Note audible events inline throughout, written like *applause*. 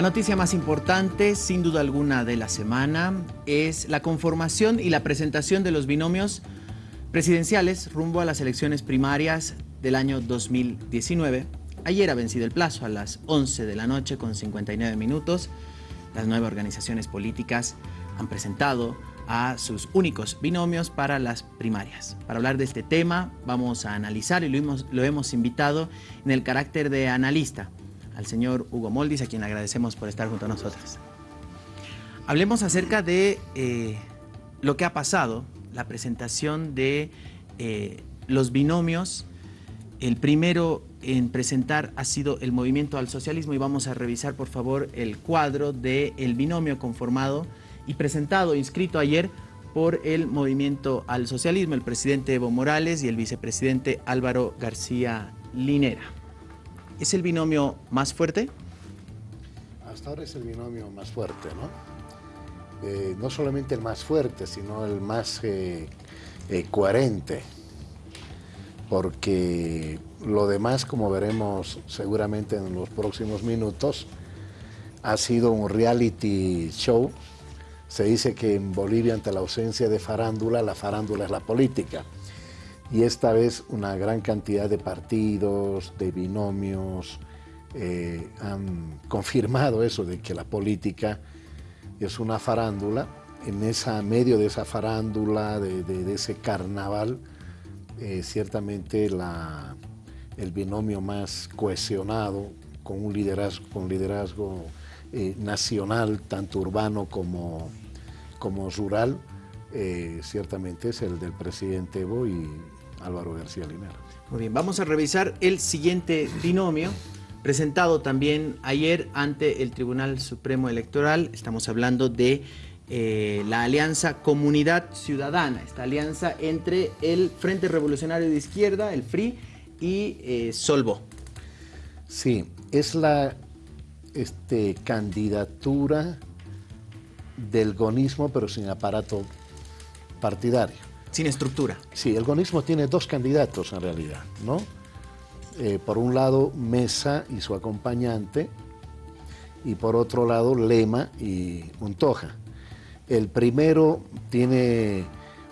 La noticia más importante, sin duda alguna, de la semana es la conformación y la presentación de los binomios presidenciales rumbo a las elecciones primarias del año 2019. Ayer ha vencido el plazo a las 11 de la noche con 59 minutos. Las nueve organizaciones políticas han presentado a sus únicos binomios para las primarias. Para hablar de este tema vamos a analizar y lo hemos, lo hemos invitado en el carácter de analista al señor Hugo Moldis, a quien agradecemos por estar junto a nosotros. Hablemos acerca de eh, lo que ha pasado, la presentación de eh, los binomios. El primero en presentar ha sido el Movimiento al Socialismo y vamos a revisar por favor el cuadro del binomio conformado y presentado, inscrito ayer por el Movimiento al Socialismo, el presidente Evo Morales y el vicepresidente Álvaro García Linera. ¿Es el binomio más fuerte? Hasta ahora es el binomio más fuerte, ¿no? Eh, no solamente el más fuerte, sino el más eh, eh, coherente, porque lo demás, como veremos seguramente en los próximos minutos, ha sido un reality show. Se dice que en Bolivia, ante la ausencia de farándula, la farándula es la política y esta vez una gran cantidad de partidos, de binomios, eh, han confirmado eso de que la política es una farándula. En esa medio de esa farándula, de, ese carnaval, eh, ciertamente la, el binomio más cohesionado, con un liderazgo, con liderazgo eh, nacional, tanto urbano como, como rural, ciertamente es el del presidente Evo y, Álvaro García Linera. Muy bien, vamos a revisar el siguiente binomio presentado también ayer ante el Tribunal Supremo Electoral. Estamos hablando de eh, la alianza Comunidad Ciudadana, esta alianza entre el Frente Revolucionario de Izquierda, el FRI, y eh, Solvo. Sí, es la este, candidatura del gonismo, pero sin aparato partidario. Sin estructura. Sí, el gonismo tiene dos candidatos en realidad, ¿no? Eh, por un lado, Mesa y su acompañante, y por otro lado, Lema y Montoja. El primero tiene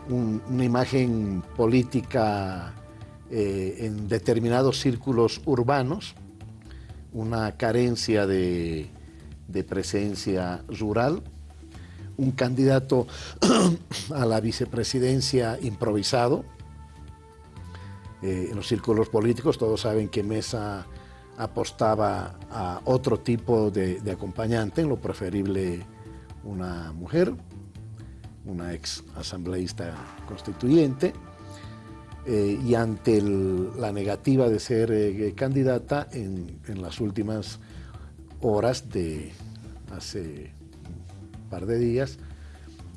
una imagen política eh, en determinados círculos urbanos, una carencia de presencia rural, un candidato *clears throat* a la vicepresidencia improvisado. Eh, en los círculos políticos todos saben que Mesa apostaba a otro tipo de, acompañante, en lo preferible una mujer, una ex asambleísta constituyente, eh, y ante la negativa de ser eh, candidata en, en las últimas horas de hace par de días,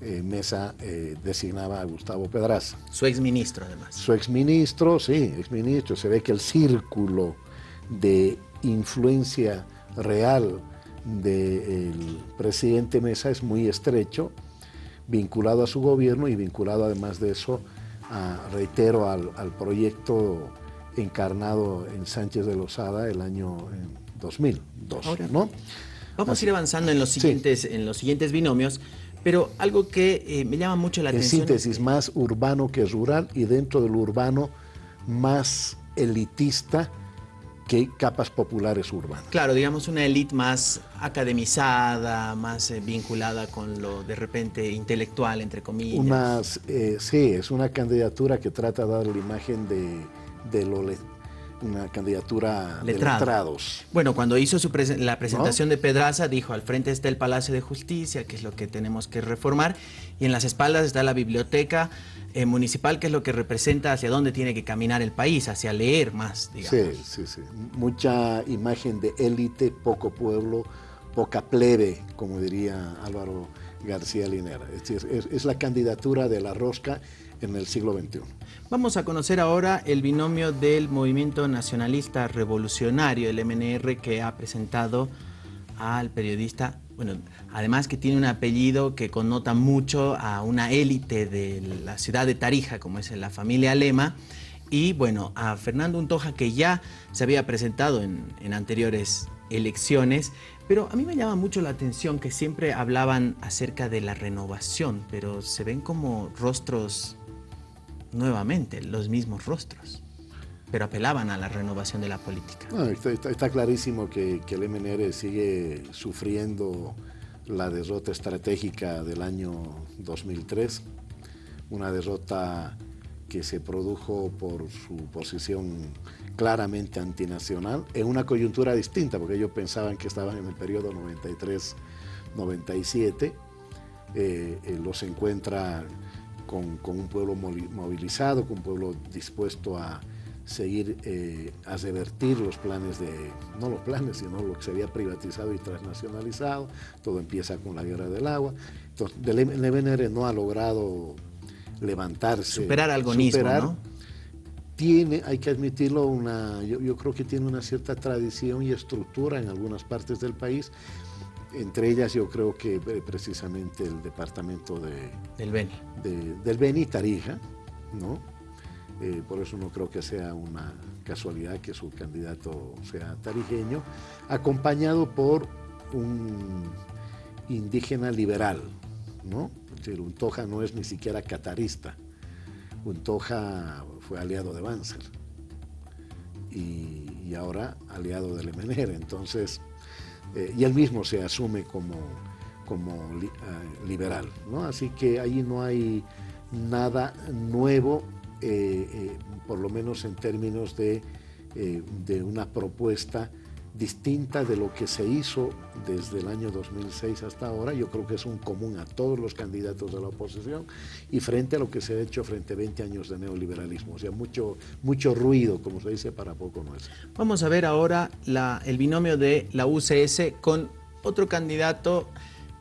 eh, Mesa eh, designaba a Gustavo Pedraza. Su exministro, además. Su exministro, sí, exministro. Se ve que el círculo de influencia real del presidente Mesa es muy estrecho, vinculado a su gobierno y vinculado además de eso, reitero, al, proyecto encarnado en Sánchez de Lozada el año 2002, ¿no? Vamos a ir avanzando en los siguientes, en los siguientes binomios, pero algo que eh, me llama mucho la atención... En síntesis, más urbano que rural y dentro del urbano más elitista que capas populares urbanas. Claro, digamos una élite más academizada, más eh, vinculada con lo de repente intelectual, entre comillas. Eh, sí, es una candidatura que trata de dar la imagen de, de lo una candidatura de letrados. Bueno, cuando hizo su la presentación de Pedraza, dijo, al frente está el Palacio de Justicia, que es lo que tenemos que reformar, y en las espaldas está la biblioteca eh, municipal, que es lo que representa hacia dónde tiene que caminar el país, hacia leer más, digamos. Sí, sí, sí. Mucha imagen de élite, poco pueblo, poca plebe, como diría Álvaro García Linera. Es, es la candidatura de la rosca en el siglo XXI. Vamos a conocer ahora el binomio del Movimiento Nacionalista Revolucionario, el MNR, que ha presentado al periodista, bueno, además que tiene un apellido que connota mucho a una élite de la ciudad de Tarija, como es la familia Lema, y bueno, a Fernando Untoja, que ya se había presentado en, anteriores elecciones, pero a mí me llama mucho la atención que siempre hablaban acerca de la renovación, pero se ven como rostros nuevamente, los mismos rostros, pero apelaban a la renovación de la política. está, clarísimo que, que el MNR sigue sufriendo la derrota estratégica del año 2003, una derrota que se produjo por su posición claramente antinacional, en una coyuntura distinta, porque ellos pensaban que estaban en el periodo 93-97, eh, eh, los encuentra con, un pueblo movilizado, con un pueblo dispuesto a seguir, eh, a revertir los planes de, no los planes, sino lo que se había privatizado y transnacionalizado, todo empieza con la guerra del agua, entonces el MNR no ha logrado levantarse. Superar algo ¿no? Tiene, hay que admitirlo, una, yo, creo que tiene una cierta tradición y estructura en algunas partes del país, entre ellas yo creo que eh, precisamente el departamento de, del Beni. del Beni, Tarija, ¿no? Eh, por eso no creo que sea una casualidad que su candidato sea tarijeño, acompañado por un indígena liberal, ¿no? Untoja no es ni siquiera catarista. Untoja fue aliado de Banzer y, ahora aliado del MNR. Entonces, eh, y él mismo se asume como, como eh, liberal. ¿no? Así que ahí no hay nada nuevo, eh, por lo menos en términos de, de una propuesta distinta de lo que se hizo desde el año 2006 hasta ahora, yo creo que es un común a todos los candidatos de la oposición y frente a lo que se ha hecho frente a 20 años de neoliberalismo, o sea, mucho, mucho ruido, como se dice, para poco no es. Vamos a ver ahora el binomio de la UCS con otro candidato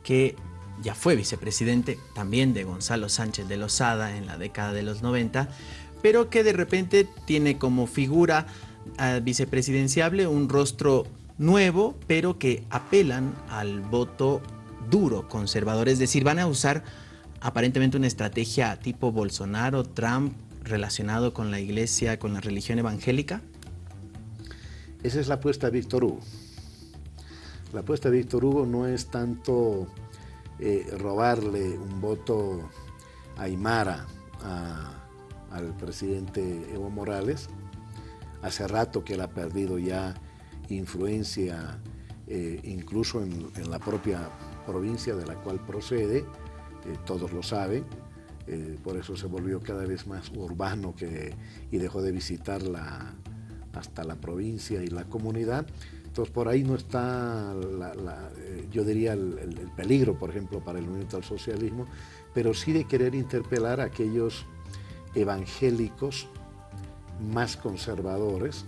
que ya fue vicepresidente, también de Gonzalo Sánchez de Lozada en la década de los 90, pero que de repente tiene como figura vicepresidenciable un rostro nuevo, pero que apelan al voto duro conservador. Es decir, van a usar aparentemente una estrategia tipo Bolsonaro, Trump, relacionado con la iglesia, con la religión evangélica. Esa es la apuesta de Víctor Hugo. La apuesta de Víctor Hugo no es tanto eh, robarle un voto a Aymara al presidente Evo Morales, Hace rato que él ha perdido ya influencia, eh, incluso en, la propia provincia de la cual procede, eh, todos lo saben, eh, por eso se volvió cada vez más urbano y dejó de visitar hasta la provincia y la comunidad. Entonces por ahí no está, yo diría, el, el, peligro, por ejemplo, para el movimiento al socialismo, pero sí de querer interpelar a aquellos evangélicos más conservadores,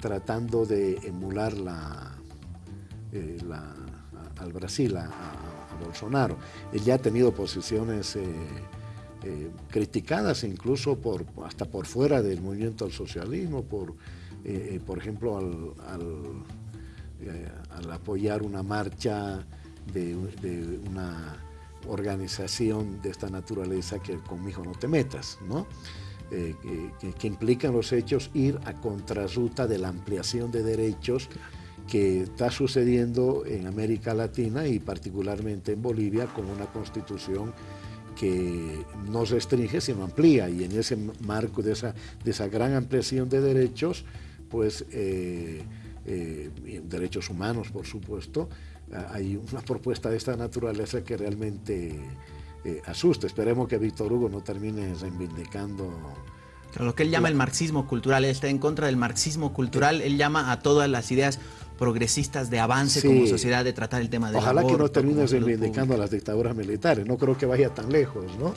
tratando de emular eh, al Brasil, a, Bolsonaro. Él ya ha tenido posiciones eh, eh, criticadas incluso hasta por fuera del movimiento al socialismo, por, por ejemplo, al, apoyar una marcha de, de, una organización de esta naturaleza que conmigo no te metas, ¿no? Eh, que, implican los hechos ir a contrarruta de la ampliación de derechos que está sucediendo en América Latina y particularmente en Bolivia con una constitución que no restringe sino amplía. Y en ese marco de esa, de esa gran ampliación de derechos, pues eh, eh, derechos humanos por supuesto, hay una propuesta de esta naturaleza que realmente eh, asusta. Esperemos que Víctor Hugo no termine reivindicando... lo que él llama el marxismo cultural, él está en contra del marxismo cultural, él llama a todas las ideas progresistas de avance como sociedad de tratar el tema de Ojalá que no termine reivindicando a las dictaduras militares, no creo que vaya tan lejos, ¿no?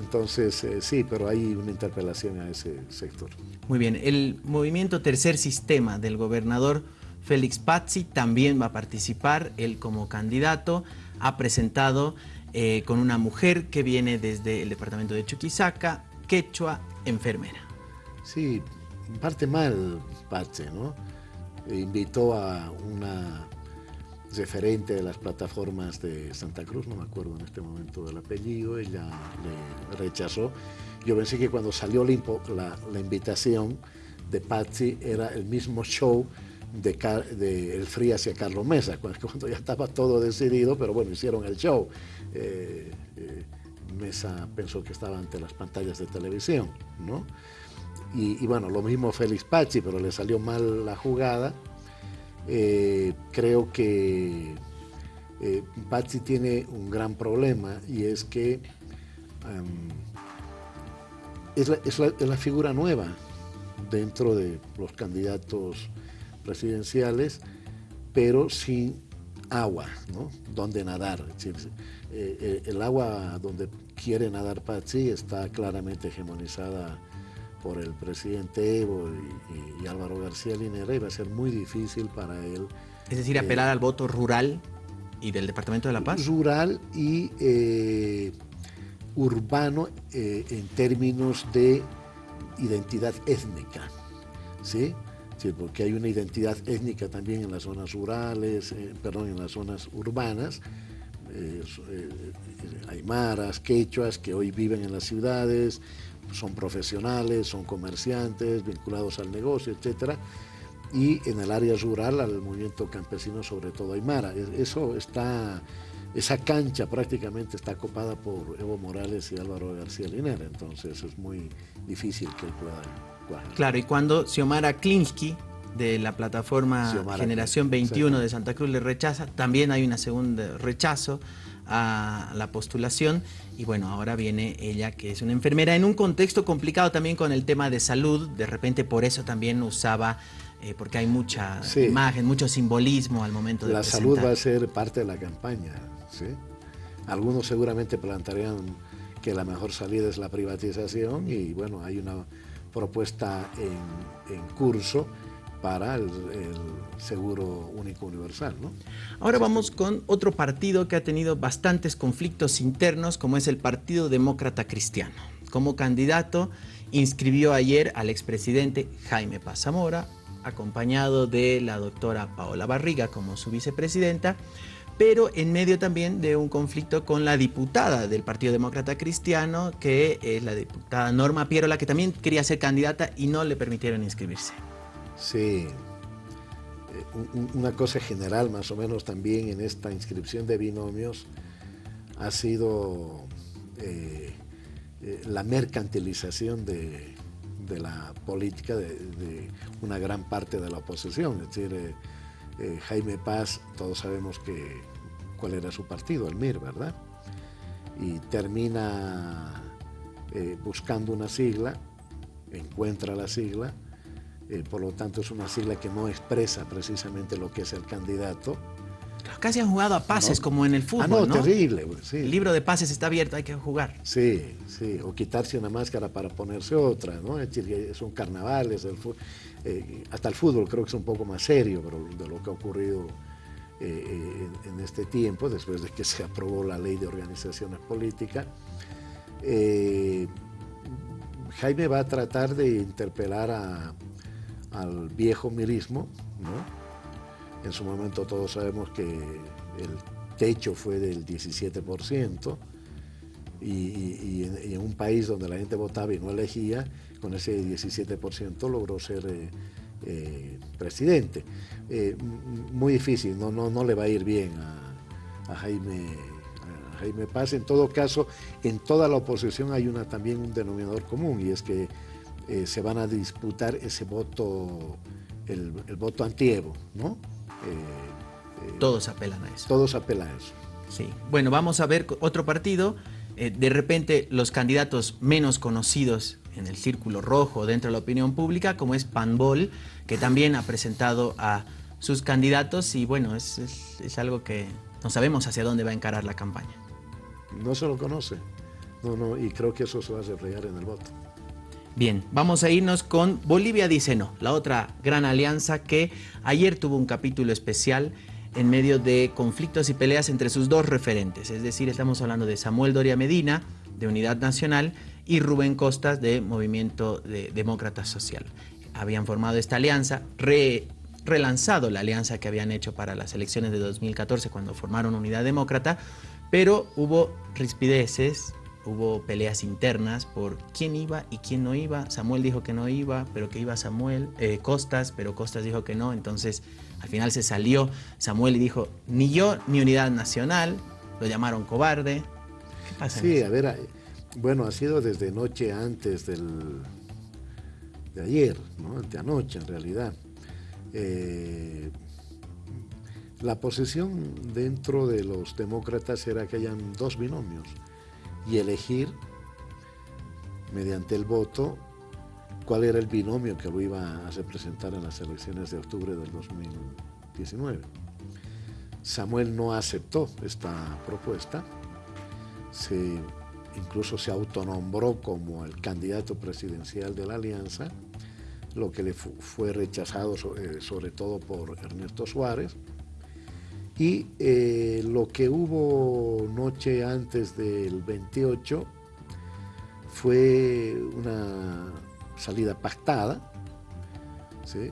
Entonces, eh, sí, pero hay una interpelación a ese sector. Muy bien, el movimiento Tercer Sistema del gobernador Félix Pazzi también va a participar, él como candidato ha presentado eh, con una mujer que viene desde el departamento de Chuquisaca, quechua, enfermera. Sí, parte mal Pache, ¿no? Invitó a una referente de las plataformas de Santa Cruz, no me acuerdo en este momento del apellido, ella le rechazó. Yo pensé que cuando salió la, la invitación de Patsy era el mismo show de, El Free hacia Carlos Mesa, cuando ya estaba todo decidido, pero bueno, hicieron el show. Eh, eh, Mesa pensó que estaba ante las pantallas de televisión, ¿no? Y, bueno, lo mismo Félix Pachi, pero le salió mal la jugada. Eh, creo que Pachi tiene un gran problema y es que es, la, figura nueva dentro de los candidatos presidenciales, pero sin agua, ¿no? Donde nadar. Eh, eh, el agua donde quiere nadar Patsy está claramente hegemonizada por el presidente Evo y, Álvaro García Linera y va a ser muy difícil para él. Es decir, apelar al voto rural y del Departamento de La Paz. Rural y eh, urbano en términos de identidad étnica, ¿sí? Porque hay una identidad étnica también en las zonas rurales, eh, perdón, en las zonas urbanas, eh, eh, aymaras, quechuas que hoy viven en las ciudades, son profesionales, son comerciantes, vinculados al negocio, etc. Y en el área rural al movimiento campesino, sobre todo aymara. Eso está, esa cancha prácticamente está copada por Evo Morales y Álvaro García Linera, entonces es muy difícil que él pueda Claro, y cuando Xiomara Klinsky de la plataforma Generación 21 de Santa Cruz le rechaza, también hay un segundo rechazo a la postulación. Y bueno, ahora viene ella que es una enfermera en un contexto complicado también con el tema de salud, de repente por eso también usaba, eh, porque hay mucha imagen, mucho simbolismo al momento de La salud va a ser parte de la campaña, ¿sí? Algunos seguramente plantearían que la mejor salida es la privatización y bueno, hay una propuesta en, curso para el, seguro único universal. ¿no? Ahora vamos con otro partido que ha tenido bastantes conflictos internos, como es el Partido Demócrata Cristiano. Como candidato inscribió ayer al expresidente Jaime Paz Zamora, acompañado de la doctora Paola Barriga como su vicepresidenta, pero en medio también de un conflicto con la diputada del Partido Demócrata Cristiano, que es la diputada Norma Pierola, que también quería ser candidata y no le permitieron inscribirse. Sí, eh, una cosa general más o menos también en esta inscripción de binomios ha sido eh, eh, la mercantilización de, la política de, una gran parte de la oposición. Es decir, eh, Jaime Paz, todos sabemos que, cuál era su partido, el MIR, ¿verdad? Y termina eh, buscando una sigla, encuentra la sigla, eh, por lo tanto es una sigla que no expresa precisamente lo que es el candidato. Casi han jugado a pases como en el fútbol, ah, no, terrible. Sí. El libro de pases está abierto, hay que jugar. Sí, sí, o quitarse una máscara para ponerse otra, ¿no? Es decir, son carnavales, el. Eh, hasta el fútbol creo que es un poco más serio pero de lo que ha ocurrido eh, eh, en, este tiempo, después de que *laughs* se aprobó la ley de organizaciones políticas. Jaime va a tratar de interpelar al viejo mirismo, En su momento todos sabemos que el techo fue del 17%, y, en, un país donde la gente votaba y no elegía, con ese 17% logró ser eh, eh, presidente. Eh, muy difícil, no, no, no le va a ir bien a, Jaime, Jaime Paz. En todo caso, en toda la oposición hay una, también un denominador común y es que se van a disputar ese voto, el, voto anti-Evo, ¿no? Todos apelan a eso. Todos apelan a eso. Sí. Bueno, vamos a ver otro partido eh, de repente los candidatos menos conocidos en el círculo rojo dentro de la opinión pública, como es Panbol, que también ha presentado a sus candidatos y bueno, es, algo que no sabemos hacia dónde va a encarar la campaña. No se lo conoce, no, no, y creo que eso se va a reflejar en el voto. Bien, vamos a irnos con Bolivia Dice No, la otra gran alianza que ayer tuvo un capítulo especial en medio de conflictos y peleas entre sus dos referentes. Es decir, estamos hablando de Samuel Doria Medina, de Unidad Nacional, y Rubén Costas, de Movimiento de Demócrata Social. Habían formado esta alianza, relanzado la alianza que habían hecho para las elecciones de 2014 cuando formaron Unidad Demócrata, pero hubo rispideces, hubo peleas internas por quién iba y quién no iba. Samuel dijo que no iba, pero que iba Samuel, eh, Costas, pero Costas dijo que no. Entonces, al final se salió Samuel y dijo, ni yo ni Unidad Nacional, lo llamaron cobarde. ¿Qué pasa? Sí, a ver, bueno, ha sido desde noche antes del, de ayer, ¿no? de anoche en realidad. Eh, la posición dentro de los demócratas era que hayan dos binomios y elegir mediante el voto cuál era el binomio que lo iba a representar en las elecciones de octubre del 2019. Samuel no aceptó esta propuesta, se, incluso se autonombró como el candidato presidencial de la alianza, lo que le fue rechazado sobre, sobre todo por Ernesto Suárez, y eh, lo que hubo noche antes del 28 fue una salida pactada. Eh,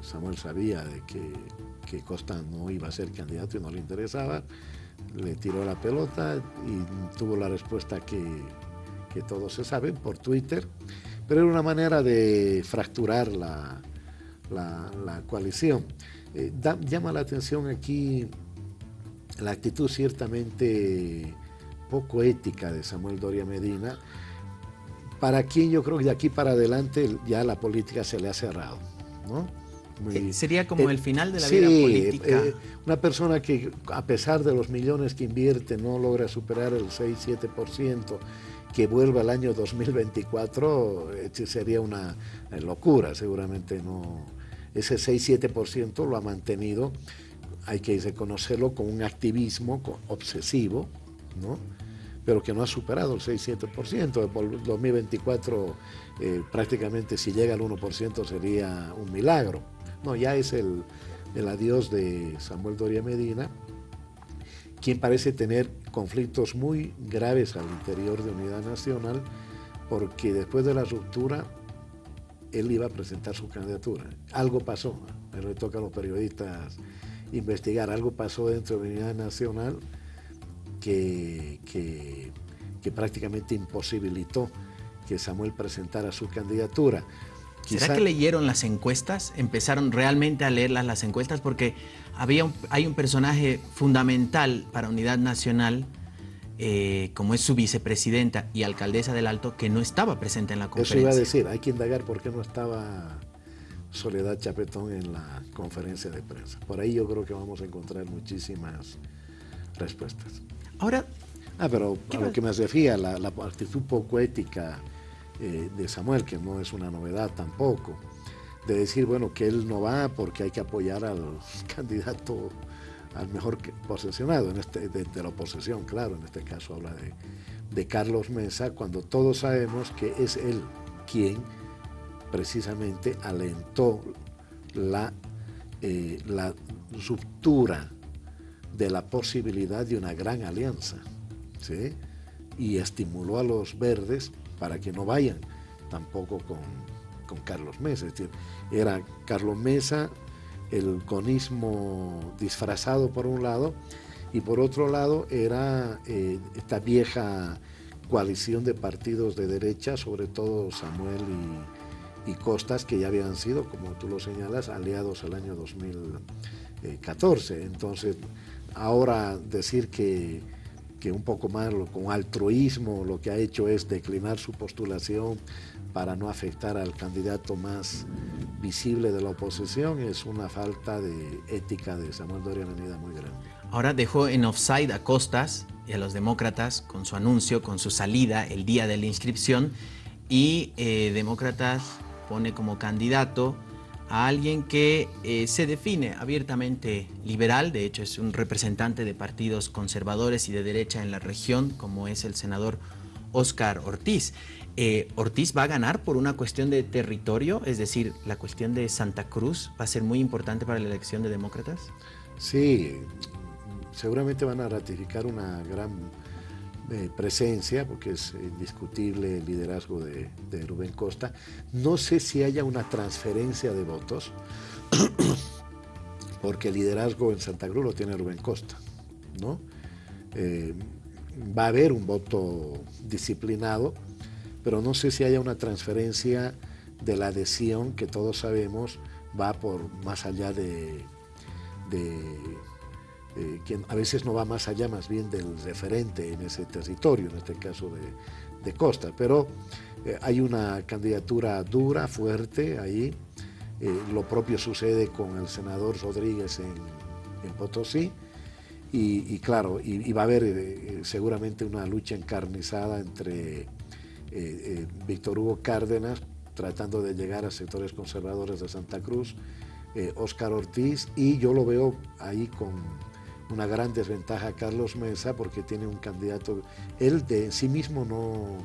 Samuel sabía de que, Costa no iba a ser candidato y no le interesaba. Le tiró la pelota y tuvo la respuesta que, todos se saben por Twitter. Pero era una manera de fracturar la, la coalición. Eh, llama la atención aquí la actitud ciertamente poco ética de Samuel Doria Medina, para quien yo creo que de aquí para adelante ya la política se le ha cerrado. Eh, Sería como el final de la vida política. Eh, una persona que a pesar de los millones que invierte no logra superar el 6-7%, que vuelva al año 2024 sería una locura, seguramente no, ese 6-7% lo ha mantenido, hay que reconocerlo, con un activismo obsesivo, ¿no? pero que no ha superado el 6-7%. Por 2024 eh, prácticamente si llega al 1% sería un milagro. No, ya es el, el adiós de Samuel Doria Medina, quien parece tener conflictos muy graves al interior de Unidad Nacional, porque después de la ruptura él iba a presentar su candidatura. Algo pasó, me le toca a los periodistas investigar, algo pasó dentro de la Unidad Nacional que, que, prácticamente imposibilitó que Samuel presentara su candidatura. ¿Será que leyeron las encuestas? ¿Empezaron realmente a leerlas las encuestas? Porque había hay un personaje fundamental para Unidad Nacional eh, como es su vicepresidenta y alcaldesa del Alto, que no estaba presente en la conferencia. Eso iba a decir, hay que indagar por qué no estaba Soledad Chapetón en la conferencia de prensa. Por ahí yo creo que vamos a encontrar muchísimas respuestas. Ahora... Ah, pero a lo que me refería, la, la actitud poco ética eh, de Samuel, que no es una novedad tampoco, de decir, bueno, que él no va porque hay que apoyar al *laughs* candidato al mejor posesionado, en este, de, la oposición, claro, en este caso habla de, de Carlos Mesa, cuando todos sabemos que es él quien precisamente alentó la, eh, la ruptura de la posibilidad de una gran alianza, ¿sí? y estimuló a los verdes para que no vayan tampoco con, con Carlos Mesa, era Carlos Mesa, el conismo disfrazado por un lado y por otro lado era eh, esta vieja coalición de partidos de derecha, sobre todo Samuel y, Costas, que ya habían sido, como tú lo señalas, aliados el año 2014. Entonces, ahora decir que, que un poco más con altruismo lo que ha hecho es declinar su postulación para no afectar al candidato más visible de la oposición es una falta de ética de Samuel Doria Avenida muy grande. Ahora dejó en offside a Costas y a los demócratas con su anuncio, con su salida el día de la inscripción y eh, Demócratas pone como candidato a alguien que eh, se define abiertamente liberal, de hecho es un representante de partidos conservadores y de derecha en la región, como es el senador Oscar Ortiz. Eh, Ortiz va a ganar por una cuestión de territorio, es decir, la cuestión de Santa Cruz va a ser muy importante para la elección de demócratas. Sí, seguramente van a ratificar una gran eh, presencia, porque es indiscutible el liderazgo de, Rubén Costa. No sé si haya una transferencia de votos, *coughs* porque el liderazgo en Santa Cruz lo tiene Rubén Costa, ¿no? Eh, va a haber un voto disciplinado, pero no sé si haya una transferencia de la adhesión que todos sabemos va por más allá de, quien a veces no va más allá más bien del referente en ese territorio, en este caso de, Costa, pero eh, hay una candidatura dura, fuerte ahí, eh, lo propio sucede con el senador Rodríguez en, Potosí, y, claro, y, va a haber eh, seguramente una lucha encarnizada entre Víctor Hugo Cárdenas tratando de llegar a sectores conservadores de Santa Cruz, Óscar Ortiz, y yo lo veo ahí con una gran desventaja a Carlos Mesa porque tiene un candidato, él de sí mismo no,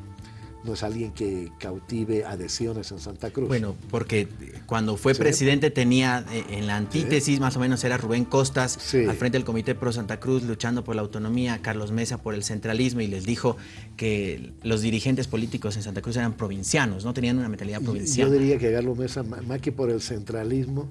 no es alguien que cautive adhesiones en Santa Cruz. Bueno, porque cuando fue presidente tenía eh, en la antítesis más o menos era Rubén Costas al frente del Comité Pro Santa Cruz luchando por la autonomía, Carlos Mesa por el centralismo y les dijo que los dirigentes políticos en Santa Cruz eran provincianos, no tenían una mentalidad provincial. Yo diría que Carlos Mesa, más que por el centralismo,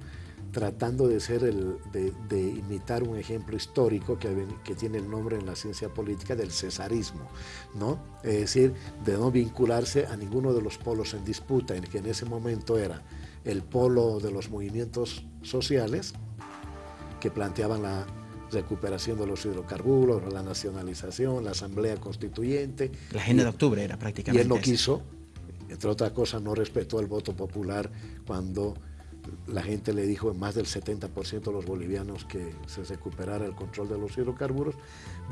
tratando de ser el, de, imitar un ejemplo histórico que, que, tiene el nombre en la ciencia política del cesarismo, ¿no? Es decir, de no vincularse a ninguno de los polos en disputa, en que en ese momento era el polo de los movimientos sociales, que planteaban la recuperación de los hidrocarburos, la nacionalización, la asamblea constituyente. La agenda de octubre era prácticamente. Y él no quiso, entre otras cosas, no respetó el voto popular cuando la gente le dijo en más del 70% de los bolivianos que se recuperara el control de los hidrocarburos,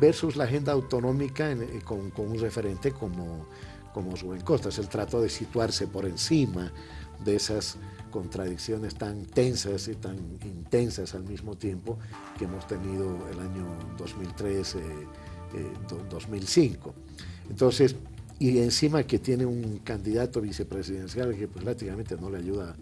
versus la agenda autonómica eh, con, un referente como, como Rubén Costas. Él trató de situarse por encima de esas contradicciones tan tensas y tan intensas al mismo tiempo que hemos tenido el año 2003, 2005. Eh, Entonces, y encima que tiene un candidato vicepresidencial que pues, prácticamente no le ayuda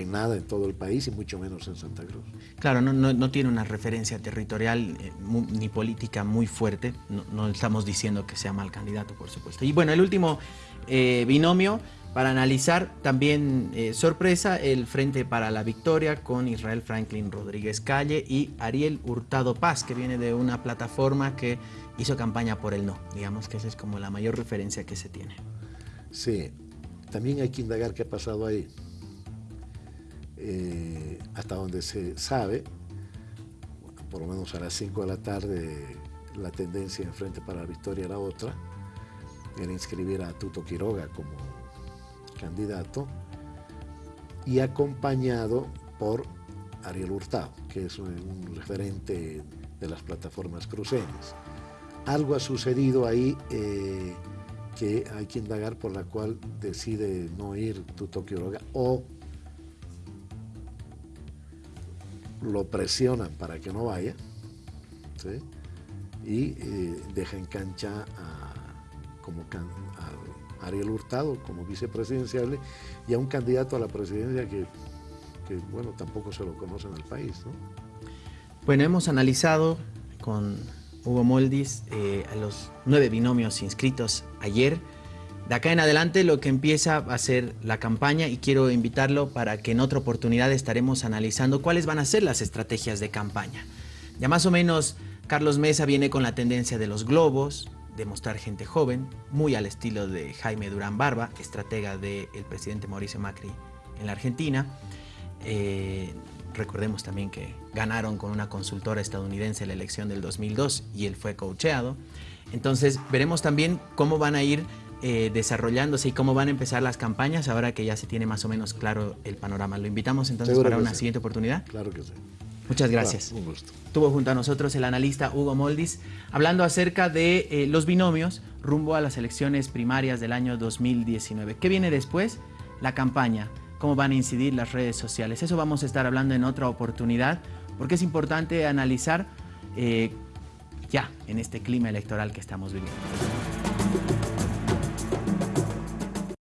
en nada en todo el país y mucho menos en Santa Cruz. Claro, no, no, tiene una referencia territorial eh, ni política muy fuerte, no, estamos diciendo que sea mal candidato, por supuesto. Y bueno, el último eh, binomio para analizar también eh, sorpresa el Frente para la Victoria con Israel Franklin Rodríguez Calle y Ariel Hurtado Paz, que viene de una plataforma que hizo campaña por el no. Digamos que esa es como la mayor referencia que se tiene. Sí, también hay que indagar qué ha pasado ahí. Eh, hasta donde se sabe, por lo menos a las 5 de la tarde, la tendencia en Frente para la Victoria era otra, era inscribir a Tuto Quiroga como candidato y acompañado por Ariel Hurtado, que es un, referente de las plataformas cruceñas. Algo ha sucedido ahí eh, que hay que indagar por la cual decide no ir Tuto Quiroga o lo presionan para que no vaya y eh, deja en cancha a, como Ariel Hurtado como vicepresidencial y a un candidato a la presidencia que, bueno, tampoco se lo conocen al país. Bueno, hemos analizado con Hugo Moldis eh, a los nueve binomios inscritos ayer. De acá en adelante lo que empieza va a ser la campaña y quiero invitarlo para que en otra oportunidad estaremos analizando cuáles van a ser las estrategias de campaña. Ya más o menos Carlos Mesa viene con la tendencia de los globos, de mostrar gente joven, muy al estilo de Jaime Durán Barba, estratega del presidente Mauricio Macri en la Argentina. Eh, recordemos también que ganaron con una consultora estadounidense la elección del 2002 y él fue coacheado. Entonces veremos también cómo van a ir eh, desarrollándose y cómo van a empezar las campañas ahora que ya se tiene más o menos claro el panorama. Lo invitamos entonces para una siguiente oportunidad. Claro que sí. Muchas gracias. un gusto. Tuvo junto a nosotros el analista Hugo Moldis hablando acerca de eh, los binomios rumbo a las elecciones primarias del año 2019. ¿Qué viene después? La campaña. ¿Cómo van a incidir las redes sociales? Eso vamos a estar hablando en otra oportunidad porque es importante analizar eh, ya en este clima electoral que estamos viviendo.